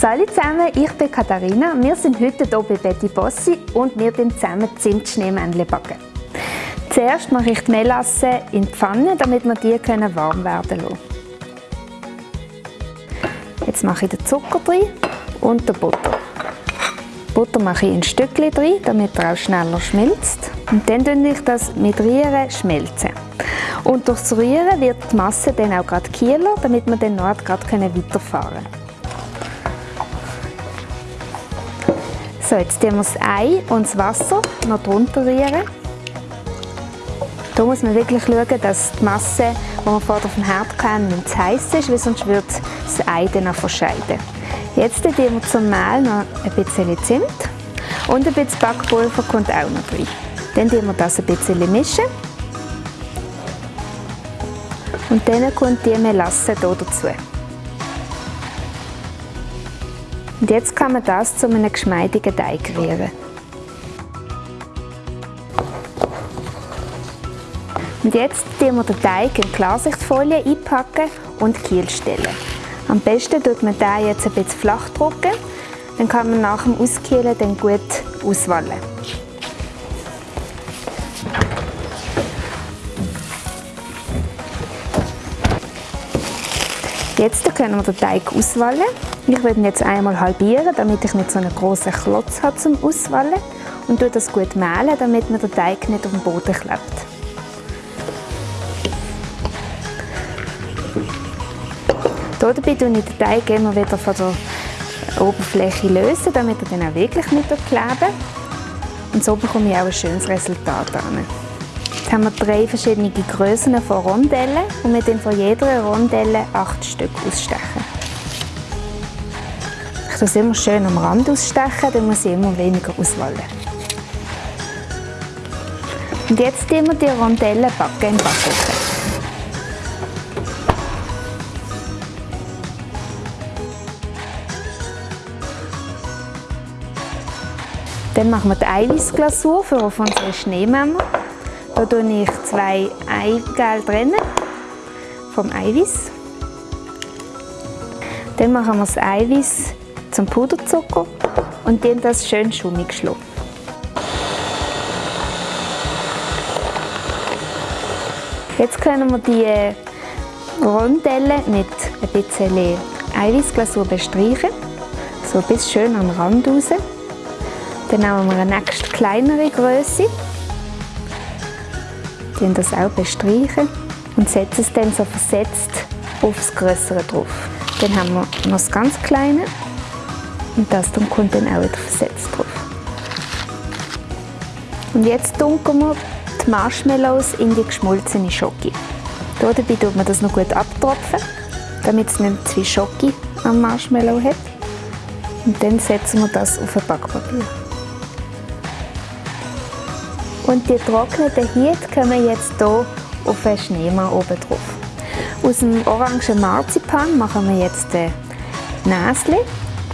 Hallo zusammen, ich bin Katharina. Wir sind heute hier bei Betty Bossi und wir backen zusammen Zimtschneemännchen backen. Zuerst mache ich die Melasse in die Pfanne, damit wir die warm werden lassen. Jetzt mache ich den Zucker drin und den Butter. Butter mache ich in Stückchen drin, damit er auch schneller schmilzt. Und dann schmelze ich das mit Rühren schmelzen. Und durchs Rühren wird die Masse dann auch gerade kieler, damit wir dann noch gerade weiterfahren können. So, jetzt tun wir das Ei und das Wasser noch drunter rühren. Hier muss man wirklich schauen, dass die Masse, die man vorher auf dem Herd kann, nicht zu heiß ist, weil sonst wird das Ei dann auch verscheiden. Jetzt tun wir zum Mehl noch ein bisschen Zimt und ein bisschen Backpulver kommt auch noch rein. Dann mischen wir das ein bisschen mischen. Und dann kommt die Melasse hier dazu. Und jetzt kann man das zu einem geschmeidigen Teig rühren. Und jetzt tun wir den Teig in Klarsichtfolie einpacken und Kiel stellen. Am besten tut man den jetzt ein bisschen flach drücken, dann kann man nach dem Auskielen dann gut auswallen. Jetzt können wir den Teig auswallen. Ich werde ihn jetzt einmal halbieren, damit ich nicht so einen großen Klotz habe zum Auswallen und das gut mehlen, damit mir der Teig nicht auf dem Boden klebt. Dabei löse ich den Teig immer wieder von der Oberfläche, lösen, damit er dann auch wirklich nicht kleben Und so bekomme ich auch ein schönes Resultat. An. Jetzt haben wir drei verschiedene Größen von Rondellen und wir dann von jeder Rondelle acht Stück ausstechen. Ich es immer schön am Rand ausstechen, dann muss ich immer weniger auswählen. Und jetzt tun wir die Rondellen backen im Backofen. Dann machen wir die Eiweißglasur für unsere Schneemänner. Da tue ich zwei Eigelb vom Eiweiß. Dann machen wir das Eiweiß zum Puderzucker und dann das schön schummig schlagen. Jetzt können wir die Rondellen mit ein bisschen Eiweißglasur bestreichen, so bis schön am Rand raus. Dann nehmen wir eine nächste kleinere Größe bestreichen das auch bestreichen und setzen es dann so versetzt aufs Größere drauf. Dann haben wir noch das ganz Kleine und das dann kommt dann auch wieder versetzt drauf. Und jetzt tunken wir die Marshmallows in die geschmolzene Schoki. Dabei tut man das noch gut abtropfen, damit es nicht zu viel Schoki am Marshmallow hat. Und dann setzen wir das auf ein Backpapier. Und die getrockneten Hiet kommen jetzt hier auf einen Schneemann oben drauf. Aus dem orangen Marzipan machen wir jetzt ein Näschen,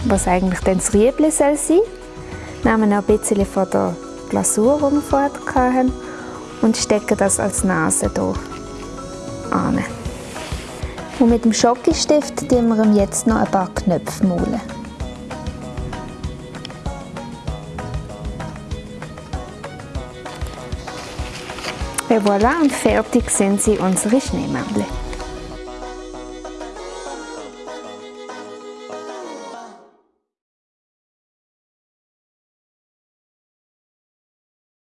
was eigentlich dann das Riebli soll sein. Nehmen noch ein bisschen von der Glasur, die wir vorher hatten, und stecken das als Nase hier an. Und mit dem Schokistift tun wir ihm jetzt noch ein paar Knöpfe malen. Et voilà, und fertig sind sie unsere Schneemännchen.